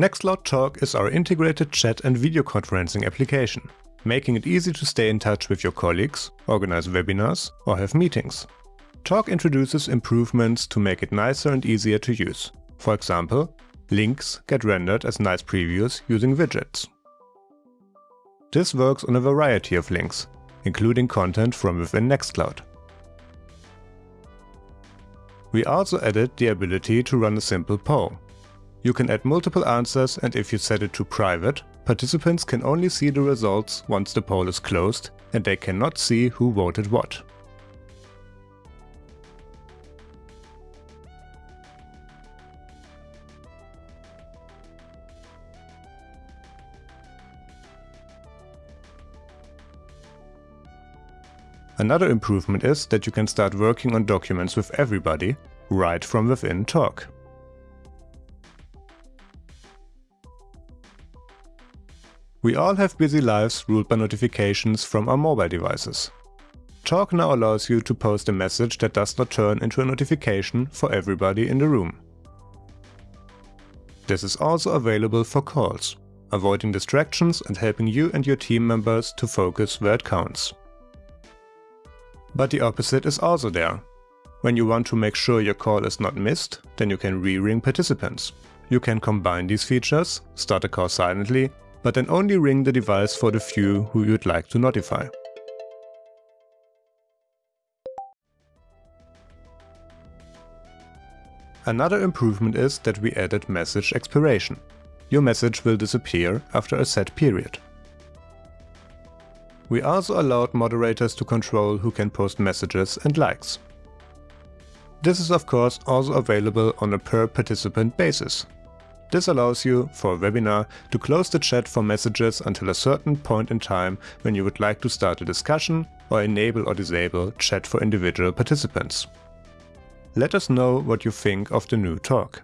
Nextcloud Talk is our integrated chat and video conferencing application, making it easy to stay in touch with your colleagues, organize webinars or have meetings. Talk introduces improvements to make it nicer and easier to use. For example, links get rendered as nice previews using widgets. This works on a variety of links, including content from within Nextcloud. We also added the ability to run a simple poll. You can add multiple answers and if you set it to private, participants can only see the results once the poll is closed and they cannot see who voted what. Another improvement is that you can start working on documents with everybody right from within Talk. We all have busy lives ruled by notifications from our mobile devices. Talk now allows you to post a message that does not turn into a notification for everybody in the room. This is also available for calls, avoiding distractions and helping you and your team members to focus where it counts. But the opposite is also there. When you want to make sure your call is not missed, then you can re-ring participants. You can combine these features, start a call silently, but then only ring the device for the few who you'd like to notify. Another improvement is that we added message expiration. Your message will disappear after a set period. We also allowed moderators to control who can post messages and likes. This is of course also available on a per participant basis. This allows you, for a webinar, to close the chat for messages until a certain point in time when you would like to start a discussion or enable or disable chat for individual participants. Let us know what you think of the new talk.